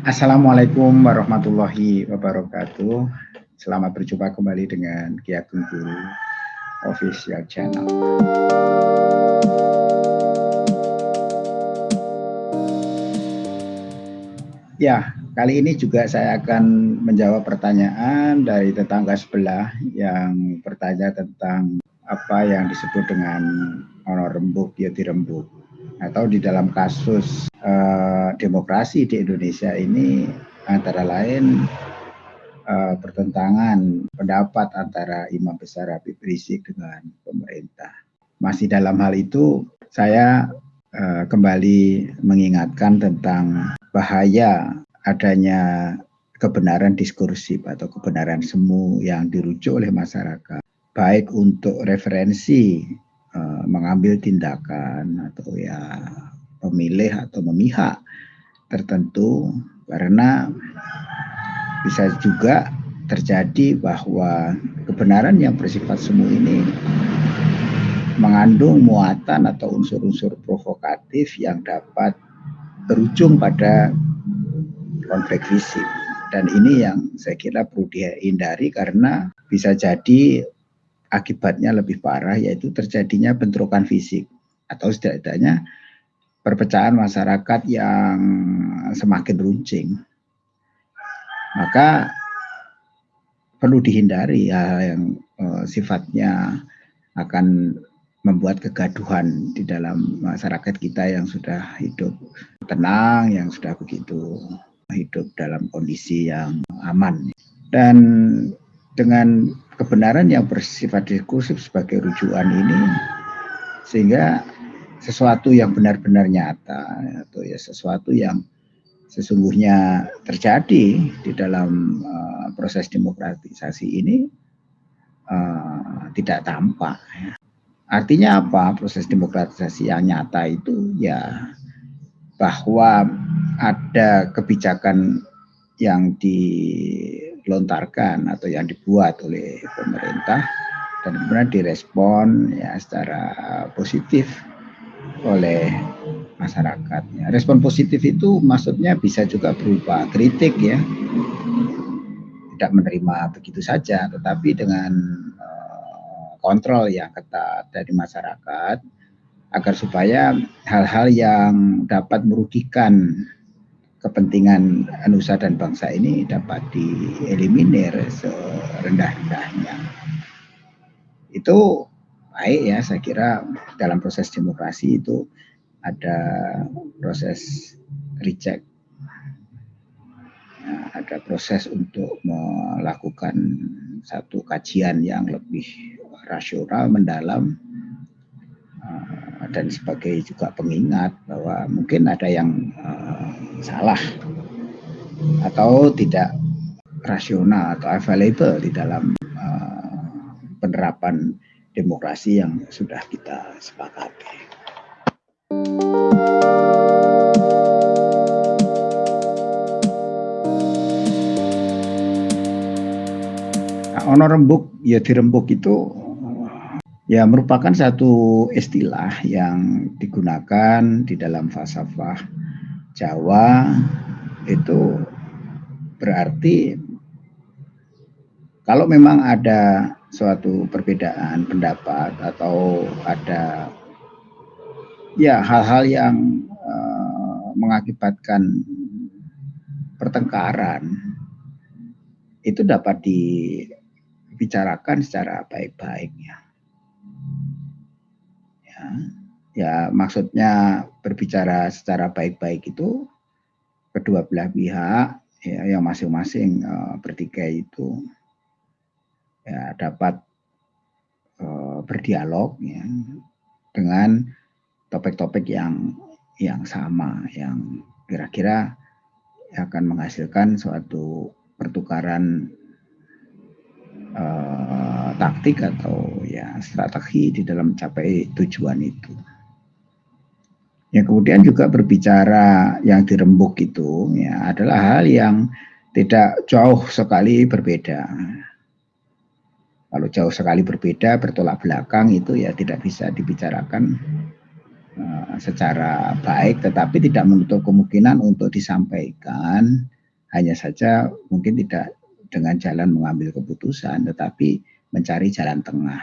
Assalamualaikum warahmatullahi wabarakatuh. Selamat berjumpa kembali dengan Ki Ageng Guru Official Channel. Ya, kali ini juga saya akan menjawab pertanyaan dari tetangga sebelah yang bertanya tentang apa yang disebut dengan honor rembuk, ya dirembuk. Atau di dalam kasus uh, demokrasi di Indonesia ini antara lain uh, pertentangan pendapat antara Imam Besar Habib Rizik dengan pemerintah. Masih dalam hal itu saya uh, kembali mengingatkan tentang bahaya adanya kebenaran diskursif atau kebenaran semu yang dirujuk oleh masyarakat baik untuk referensi uh, mengambil tindakan atau ya pemilih atau memihak tertentu karena bisa juga terjadi bahwa kebenaran yang bersifat semu ini mengandung muatan atau unsur-unsur provokatif yang dapat berujung pada konflik fisik. Dan ini yang saya kira perlu dihindari karena bisa jadi akibatnya lebih parah yaitu terjadinya bentrokan fisik atau setidaknya perpecahan masyarakat yang semakin runcing. Maka perlu dihindari hal yang uh, sifatnya akan membuat kegaduhan di dalam masyarakat kita yang sudah hidup tenang, yang sudah begitu hidup dalam kondisi yang aman. Dan dengan kebenaran yang bersifat diskursif sebagai rujukan ini, sehingga sesuatu yang benar-benar nyata atau ya sesuatu yang sesungguhnya terjadi di dalam uh, proses demokratisasi ini uh, tidak tampak. Artinya apa proses demokratisasi yang nyata itu ya bahwa ada kebijakan yang dilontarkan atau yang dibuat oleh pemerintah dan kemudian direspon ya secara positif oleh masyarakatnya. Respon positif itu maksudnya bisa juga berupa kritik ya, tidak menerima begitu saja, tetapi dengan kontrol yang ketat dari masyarakat agar supaya hal-hal yang dapat merugikan kepentingan nusa dan bangsa ini dapat dieliminir serendah-rendahnya. Itu baik ya, saya kira dalam proses demokrasi itu ada proses reject, ya, ada proses untuk melakukan satu kajian yang lebih rasional, mendalam, uh, dan sebagai juga pengingat bahwa mungkin ada yang salah atau tidak rasional atau available di dalam uh, penerapan demokrasi yang sudah kita sepakati. Nah, honor rembuk ya dirembuk itu ya merupakan satu istilah yang digunakan di dalam falsafah Jawa itu berarti kalau memang ada suatu perbedaan pendapat atau ada ya hal-hal yang uh, mengakibatkan pertengkaran itu dapat dibicarakan secara baik-baiknya ya maksudnya berbicara secara baik-baik itu kedua belah pihak ya yang masing-masing uh, bertikai itu ya dapat uh, berdialog ya dengan topik-topik yang yang sama yang kira-kira akan menghasilkan suatu pertukaran uh, taktik atau ya strategi di dalam mencapai tujuan itu. Yang kemudian juga berbicara yang dirembuk itu ya adalah hal yang tidak jauh sekali berbeda. Kalau jauh sekali berbeda bertolak belakang itu ya tidak bisa dibicarakan uh, secara baik, tetapi tidak menutup kemungkinan untuk disampaikan. Hanya saja mungkin tidak dengan jalan mengambil keputusan, tetapi mencari jalan tengah.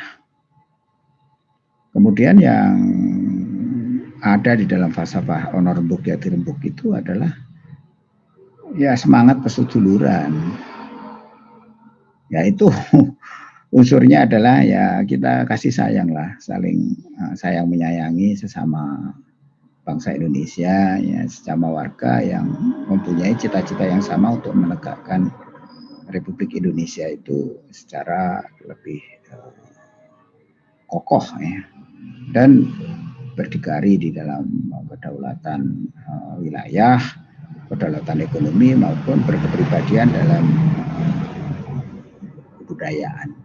Kemudian yang ada di dalam falsafah honor rembuk ya dirembuk itu adalah ya semangat persuduluran. Ya itu unsurnya adalah ya kita kasih sayang lah, saling uh, sayang menyayangi sesama bangsa Indonesia, ya sesama warga yang mempunyai cita-cita yang sama untuk menegakkan Republik Indonesia itu secara lebih uh, kokoh ya dan berdikari di dalam kedaulatan uh, wilayah, kedaulatan ekonomi maupun berkepribadian dalam uh, kebudayaan.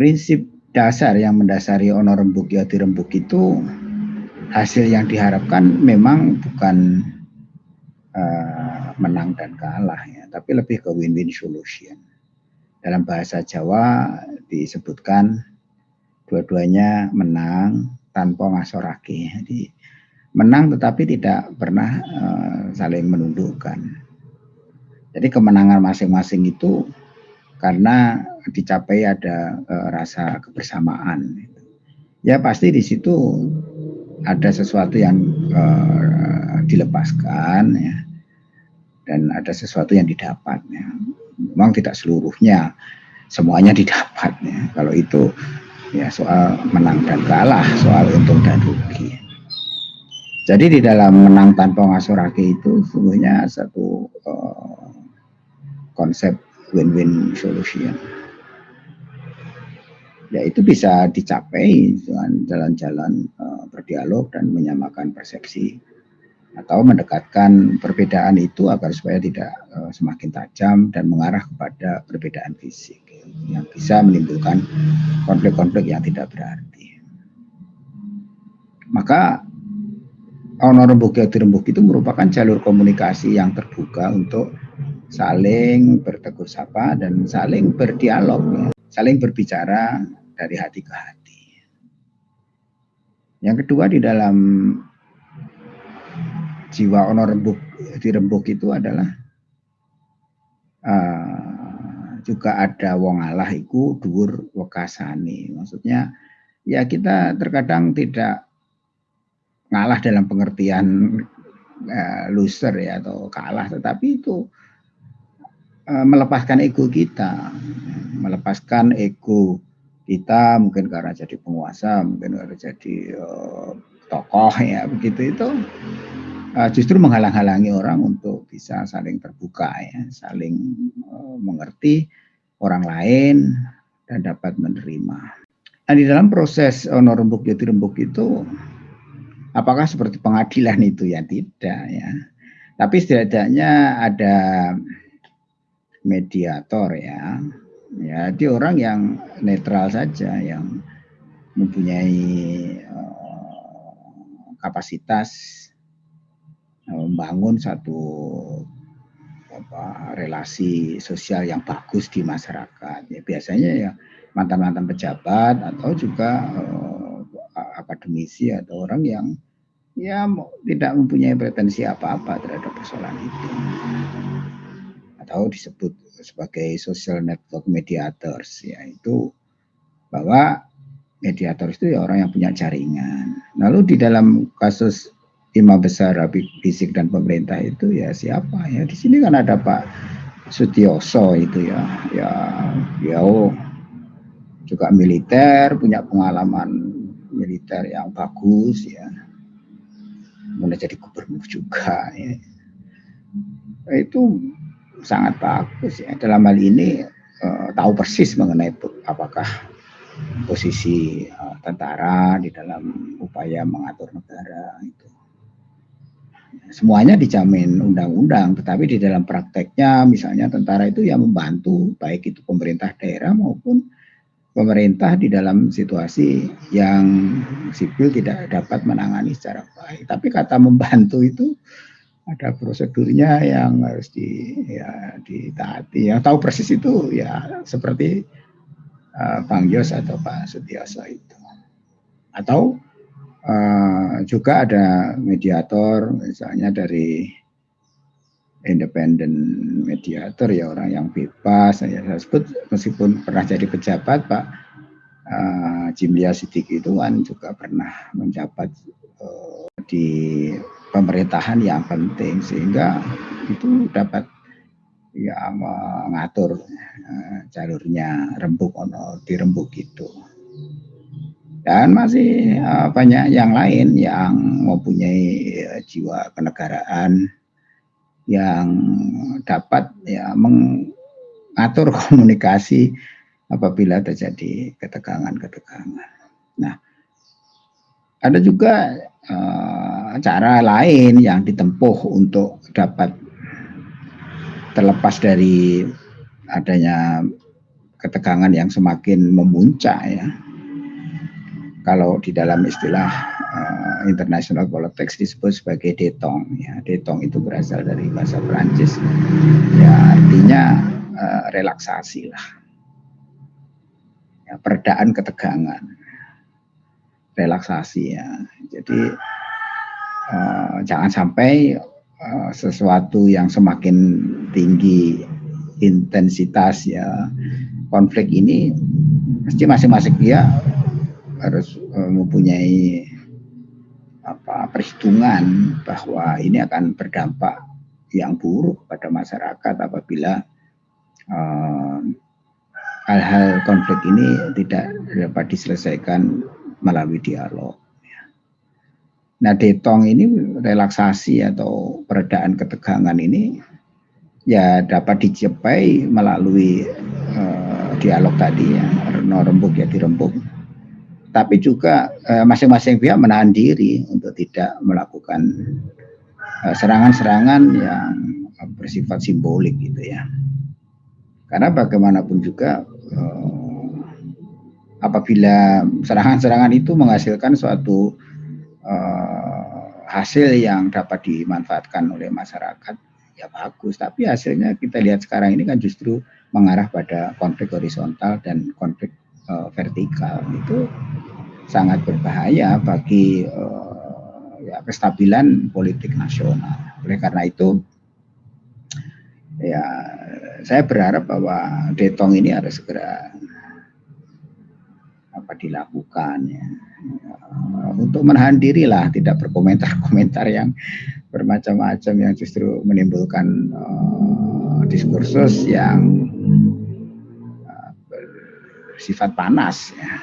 Prinsip dasar yang mendasari honor rembuk yati rembuk itu hasil yang diharapkan memang bukan uh, menang dan kalah ya, tapi lebih ke win-win solution. Dalam bahasa Jawa disebutkan dua-duanya menang tanpa ngasoraki. Jadi menang tetapi tidak pernah uh, saling menundukkan. Jadi kemenangan masing-masing itu karena dicapai ada uh, rasa kebersamaan. Ya pasti di situ ada sesuatu yang uh, dilepaskan ya dan ada sesuatu yang didapat ya. Memang tidak seluruhnya semuanya didapat ya. Kalau itu ya soal menang dan kalah, soal untung dan rugi. Jadi di dalam menang tanpa ngasurake itu sesungguhnya satu uh, konsep win-win solution. Ya itu bisa dicapai dengan jalan-jalan uh, berdialog dan menyamakan persepsi atau mendekatkan perbedaan itu agar supaya tidak uh, semakin tajam dan mengarah kepada perbedaan fisik yang bisa menimbulkan konflik-konflik yang tidak berarti. Maka honor rembuk rembuk itu merupakan jalur komunikasi yang terbuka untuk saling bertegur sapa dan saling berdialog, saling berbicara dari hati ke hati. Yang kedua di dalam jiwa honor rembuk dirembuk itu adalah uh, juga ada wong Allah iku dhuwur wekasane. Maksudnya ya kita terkadang tidak ngalah dalam pengertian uh, loser ya atau kalah tetapi itu uh, melepaskan ego kita melepaskan ego kita mungkin karena jadi penguasa mungkin karena jadi uh, tokoh ya begitu itu uh, justru menghalang-halangi orang untuk bisa saling terbuka ya, saling uh, mengerti orang lain dan dapat menerima. Nah, di dalam proses honor rembuk jati rembuk itu apakah seperti pengadilan itu ya tidak ya. Tapi setidaknya ada mediator ya. Ya, dia orang yang netral saja yang mempunyai uh, kapasitas membangun satu apa, relasi sosial yang bagus di masyarakat. Ya, biasanya ya mantan-mantan pejabat atau juga uh, akademisi atau orang yang ya tidak mempunyai pretensi apa-apa terhadap persoalan itu. Atau disebut sebagai social network mediators ya itu bahwa mediator itu ya orang yang punya jaringan. Lalu di dalam kasus lima besar Habib Rizik dan pemerintah itu ya siapa? Ya di sini kan ada Pak Sutioso itu ya. Ya ya oh, juga militer punya pengalaman militer yang bagus ya. Mulai jadi gubernur juga ya. Itu sangat bagus ya. Dalam hal ini uh, tahu persis mengenai apakah posisi uh, tentara di dalam upaya mengatur negara itu semuanya dijamin undang-undang, tetapi di dalam prakteknya misalnya tentara itu yang membantu baik itu pemerintah daerah maupun pemerintah di dalam situasi yang sipil tidak dapat menangani secara baik. Tapi kata membantu itu ada prosedurnya yang harus di ya ditaati. Yang tahu persis itu ya seperti uh, Bang Yos atau Pak Sutioso itu. atau uh, juga ada mediator misalnya dari independen mediator ya orang yang bebas saya sebut meskipun pernah jadi pejabat Pak uh, Jimlia Sidik itu kan juga pernah menjabat uh, di pemerintahan yang penting sehingga itu dapat ya mengatur uh, jalurnya rembuk ono di rembuk itu dan masih uh, banyak yang lain yang mempunyai uh, jiwa kenegaraan yang dapat ya mengatur komunikasi apabila terjadi ketegangan-ketegangan. Nah, ada juga uh, cara lain yang ditempuh untuk dapat terlepas dari adanya ketegangan yang semakin memuncak ya. Kalau di dalam istilah uh, international politics disebut sebagai detong. Ya, detong itu berasal dari bahasa Perancis. Ya, artinya uh, relaksasi lah. Ya, peredaan ketegangan. Relaksasi ya. Jadi uh, jangan sampai uh, sesuatu yang semakin tinggi intensitas ya konflik ini mesti masing-masing dia harus mempunyai apa perhitungan bahwa ini akan berdampak yang buruk pada masyarakat apabila eh, hal-hal uh, konflik ini tidak dapat diselesaikan melalui dialog. Nah, detong ini relaksasi atau peredaan ketegangan ini ya dapat dicapai melalui uh, dialog tadi ya, rembuk ya dirembuk tapi juga eh, masing-masing eh, pihak menahan diri untuk tidak melakukan eh, serangan-serangan eh, yang bersifat simbolik gitu ya. Karena bagaimanapun juga eh, apabila serangan-serangan itu menghasilkan suatu eh, hasil yang dapat dimanfaatkan oleh masyarakat ya bagus tapi hasilnya kita lihat sekarang ini kan justru mengarah pada konflik horizontal dan konflik uh, vertikal itu sangat berbahaya bagi uh, ya, kestabilan politik nasional. Oleh karena itu, ya saya berharap bahwa detong ini harus segera apa dilakukan ya. untuk menahan diri lah tidak berkomentar-komentar yang bermacam-macam yang justru menimbulkan uh, diskursus yang bersifat panas ya.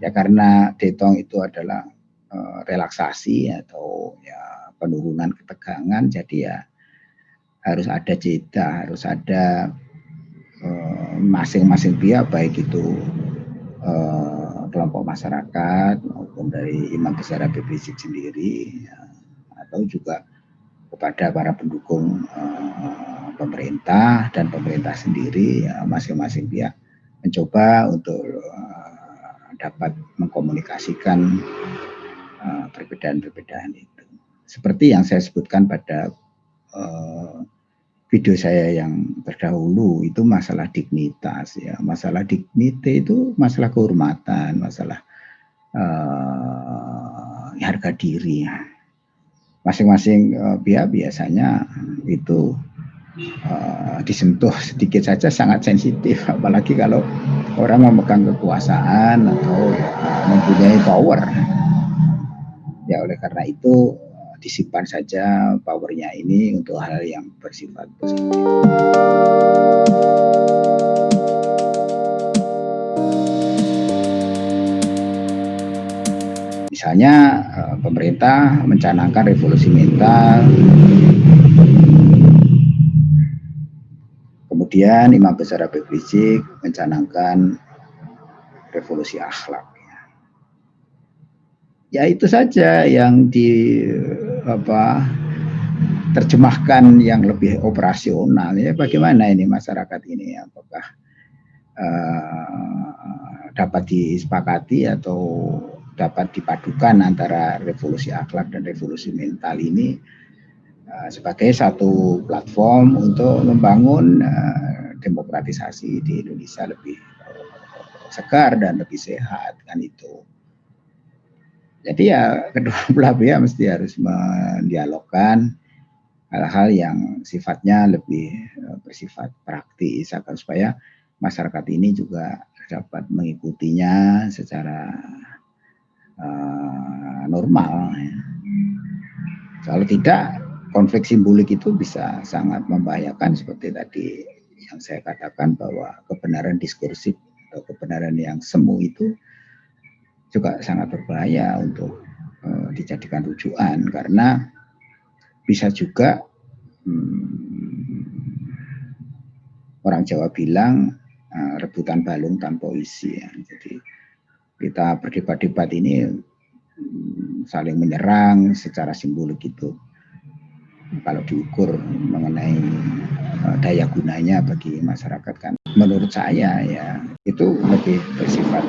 Ya karena detong itu adalah uh, relaksasi atau ya penurunan ketegangan jadi ya harus ada jeda, harus ada eh, masing-masing uh, pihak baik itu uh, kelompok masyarakat maupun dari imam besar Habib sendiri ya, atau juga kepada para pendukung uh, pemerintah dan pemerintah sendiri ya masing-masing pihak mencoba untuk uh, dapat mengkomunikasikan uh, perbedaan-perbedaan itu. Seperti yang saya sebutkan pada uh, video saya yang terdahulu itu masalah dignitas ya, masalah dignity itu masalah kehormatan, masalah uh, harga diri. Masing-masing uh, pihak biasanya itu uh, disentuh sedikit saja sangat sensitif apalagi kalau orang memegang kekuasaan atau uh, mempunyai power ya oleh karena itu uh, disimpan saja powernya ini untuk hal yang bersifat positif. Misalnya pemerintah mencanangkan revolusi mental Kemudian Imam Besar Habib Rizik mencanangkan revolusi akhlak. Ya. Itu saja yang di apa terjemahkan yang lebih operasional ya. Bagaimana ini masyarakat ini? Apakah uh, dapat disepakati atau dapat dipadukan antara revolusi akhlak dan revolusi mental ini sebagai satu platform untuk membangun uh, demokratisasi di Indonesia lebih uh, segar dan lebih sehat kan itu. Jadi ya kedua belah pihak mesti harus mendialogkan hal-hal yang sifatnya lebih eh, bersifat praktis agar supaya masyarakat ini juga dapat mengikutinya secara uh, normal. Kalau tidak, konflik simbolik itu bisa sangat membahayakan seperti tadi yang saya katakan bahwa kebenaran diskursif atau kebenaran yang semu itu juga sangat berbahaya untuk uh, dijadikan rujukan karena bisa juga hmm, orang Jawa bilang uh, rebutan balung tanpa isi ya. Jadi kita berdebat-debat ini hmm, saling menyerang secara simbolik itu kalau diukur mengenai uh, daya gunanya bagi masyarakat kan menurut saya ya itu lebih bersifat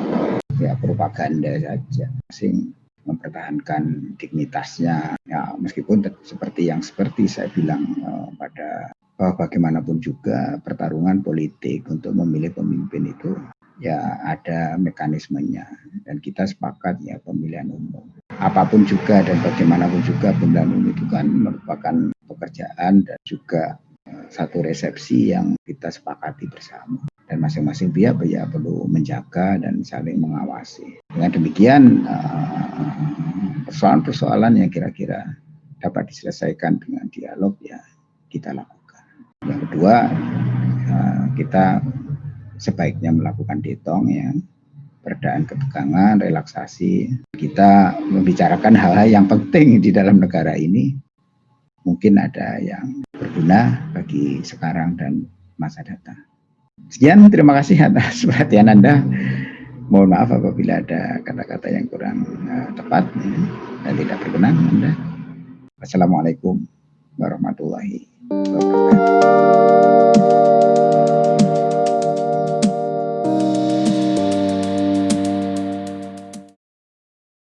ya propaganda saja. Sing mempertahankan dignitasnya ya meskipun seperti yang seperti saya bilang uh, pada uh, bagaimanapun juga pertarungan politik untuk memilih pemimpin itu ya ada mekanismenya. Dan kita sepakat ya pemilihan umum. Apa pun juga dan bagaimanapun juga pemilihan umum itu kan merupakan pekerjaan dan juga uh, satu resepsi yang kita sepakati bersama dan masing-masing pihak ya perlu menjaga dan saling mengawasi. Dengan demikian eh, persoalan-persoalan yang kira-kira dapat diselesaikan dengan dialog ya kita lakukan. Yang kedua eh, kita sebaiknya melakukan detong ya peredaan ketegangan, relaksasi. Kita membicarakan hal-hal yang penting di dalam negara ini mungkin ada yang berguna bagi sekarang dan masa datang. Sekian, terima kasih atas perhatian Anda. Mohon maaf apabila ada kata-kata yang kurang eh, tepat dan tidak berkenan Anda. Wassalamualaikum warahmatullahi wabarakatuh.